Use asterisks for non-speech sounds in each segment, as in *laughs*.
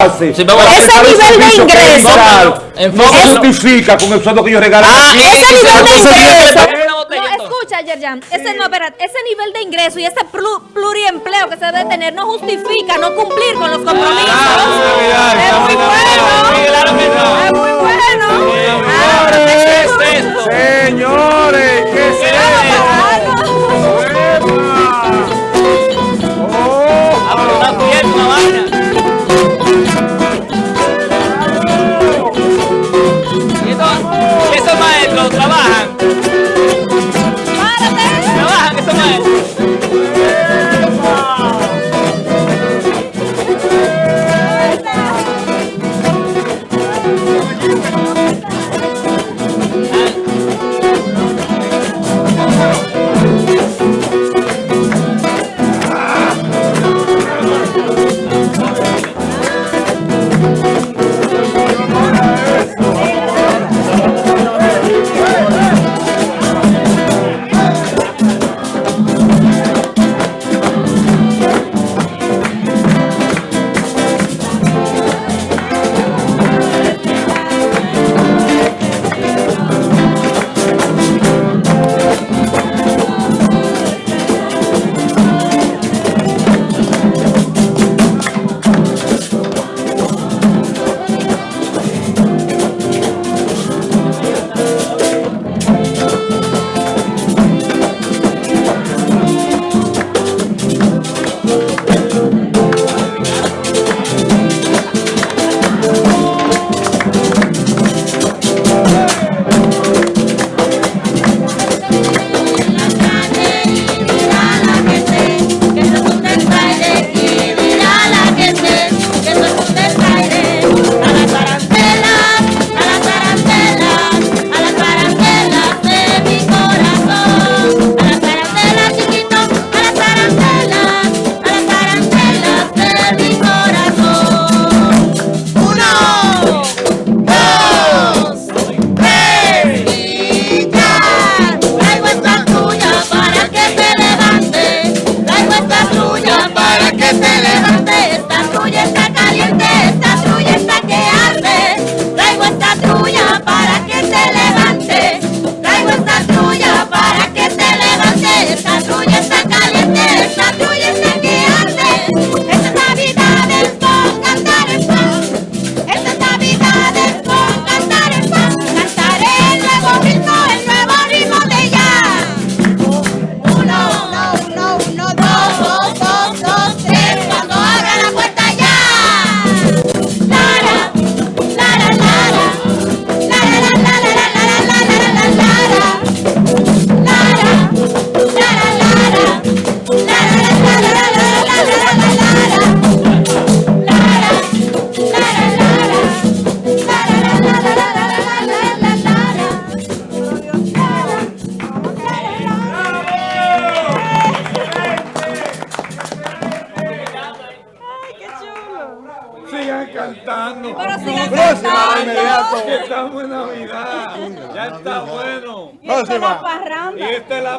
hace. Sí, Ese nivel de ingreso. No, No se eso- justifica con el sueldo que ellos regalan. Ah, aquí. ese nivel de ingreso. No, escucha, Yerjan, ese no, espérate, ese nivel de ingreso y ese plu- pluriempleo que se debe tener no justifica no cumplir con los compromisos. Navidad, es muy bueno. No. Es muy bueno. Ah, ¿Qué es esto? Señores, ¿qué es esto?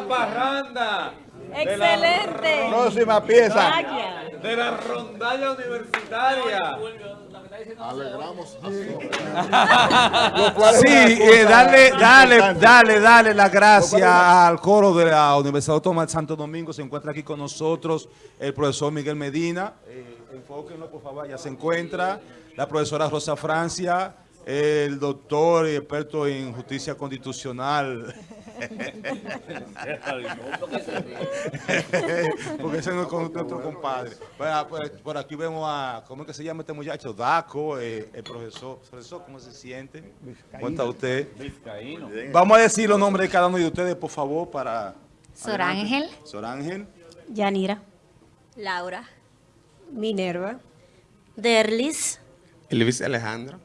Parranda. La parranda. Excelente. Próxima pieza. Vaya. De la rondalla universitaria. Sí, *laughs* eh, dale, dale, dale, dale las gracias al coro de la Universidad Autónoma de Santo Domingo. Se encuentra aquí con nosotros el profesor Miguel Medina. Eh, enfóquenlo, por favor, ya se encuentra. La profesora Rosa Francia, el doctor y experto en justicia constitucional. *laughs* Porque ese no es con nuestro compadre. Bueno, pues, por aquí vemos a, ¿cómo es que se llama este muchacho? Daco, eh, el profesor. Profesor, ¿cómo se siente? ¿Cómo está usted? Vamos a decir los nombres de cada uno de ustedes, por favor, para... Sor Ángel. Sor Ángel. Yanira. Laura. Minerva. Derlis. Elvis Alejandro.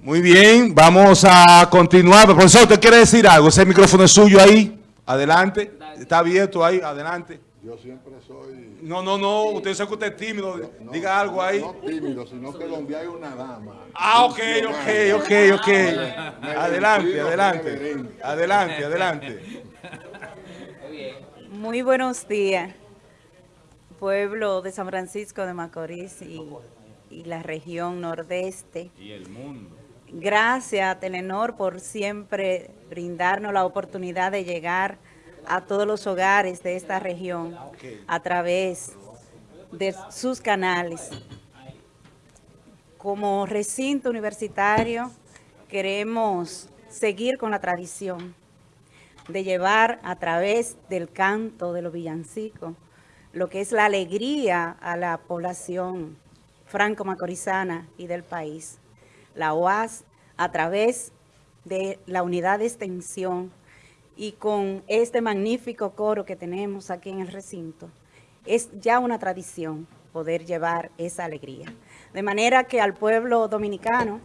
Muy bien, vamos a continuar. Profesor, ¿usted quiere decir algo? Ese micrófono es suyo ahí. Adelante. Está abierto ahí, adelante. Yo siempre soy No, no, no, usted sabe que usted es tímido. Diga algo ahí. no tímido, sino que donde hay una dama. Ah, ok, ok, ok, ok. Adelante, adelante. Adelante, adelante. Muy buenos días, pueblo de San Francisco de Macorís y y la región nordeste. Y el mundo. Gracias Telenor por siempre brindarnos la oportunidad de llegar a todos los hogares de esta región a través de sus canales. Como recinto universitario queremos seguir con la tradición de llevar a través del canto de los villancicos lo que es la alegría a la población franco-macorizana y del país. La UAS a través de la unidad de extensión y con este magnífico coro que tenemos aquí en el recinto, es ya una tradición poder llevar esa alegría. De manera que al pueblo dominicano,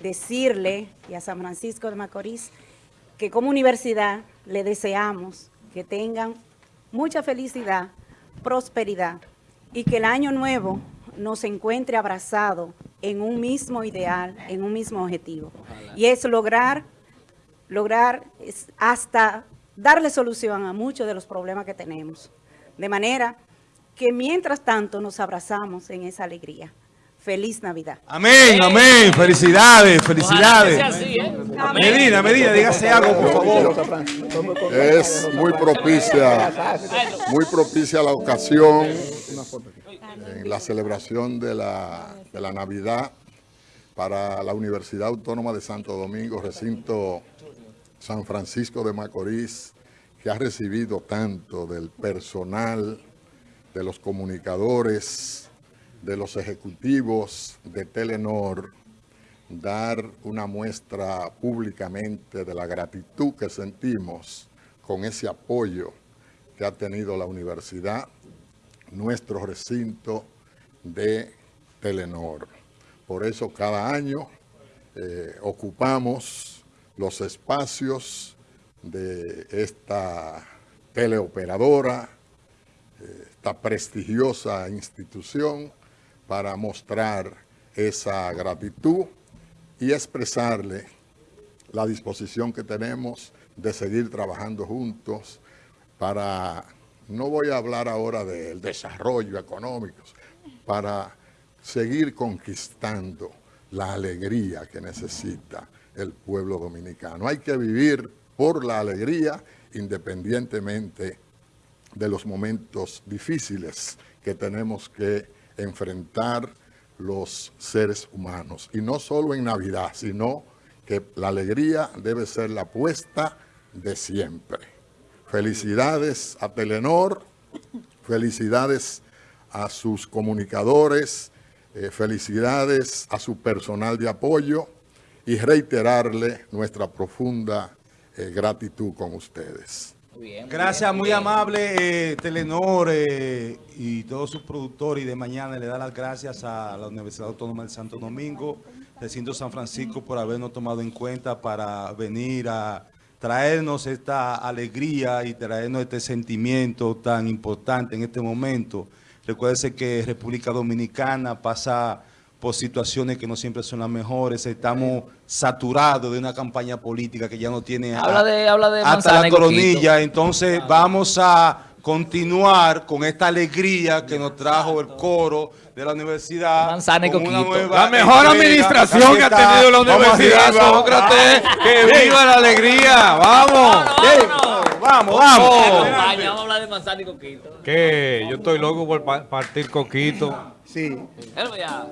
decirle y a San Francisco de Macorís, que como universidad le deseamos que tengan mucha felicidad, prosperidad y que el año nuevo nos encuentre abrazado en un mismo ideal, en un mismo objetivo. Y es lograr, lograr es hasta darle solución a muchos de los problemas que tenemos. De manera que mientras tanto nos abrazamos en esa alegría. Feliz Navidad. Amén, amén. Felicidades, felicidades. Así, ¿eh? Medina, Medina, dígase algo, por favor. Es muy propicia, muy propicia la ocasión en la celebración de la, de la Navidad para la Universidad Autónoma de Santo Domingo, recinto San Francisco de Macorís, que ha recibido tanto del personal, de los comunicadores, de los ejecutivos de Telenor, dar una muestra públicamente de la gratitud que sentimos con ese apoyo que ha tenido la universidad, nuestro recinto de Telenor. Por eso cada año eh, ocupamos los espacios de esta teleoperadora, eh, esta prestigiosa institución, para mostrar esa gratitud y expresarle la disposición que tenemos de seguir trabajando juntos para, no voy a hablar ahora del desarrollo económico, para seguir conquistando la alegría que necesita el pueblo dominicano. Hay que vivir por la alegría independientemente de los momentos difíciles que tenemos que enfrentar los seres humanos. Y no solo en Navidad, sino que la alegría debe ser la apuesta de siempre. Felicidades a Telenor, felicidades a sus comunicadores, eh, felicidades a su personal de apoyo y reiterarle nuestra profunda eh, gratitud con ustedes. Gracias, muy amable eh, Telenor eh, y todos sus productores y de mañana le da las gracias a la Universidad Autónoma de Santo Domingo, recinto San Francisco por habernos tomado en cuenta para venir a traernos esta alegría y traernos este sentimiento tan importante en este momento. Recuérdense que República Dominicana pasa por situaciones que no siempre son las mejores. Estamos saturados de una campaña política que ya no tiene Habla de, habla de hasta la coronilla. Entonces vamos a continuar con esta alegría que nos trajo el coro de la universidad. Manzana y con una coquito. nueva La mejor administración que ha tenido la universidad. Sócrates. ¡Que viva la alegría! ¡Vamos! Vamos, vamos. Vamos a hablar de manzana y coquito. Que yo estoy loco por pa- partir coquito. Hello, ya.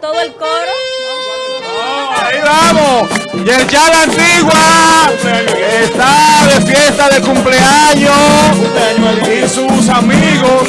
Todo el coro. Ahí vamos. Y el ya la antigua está de fiesta de cumpleaños y sus amigos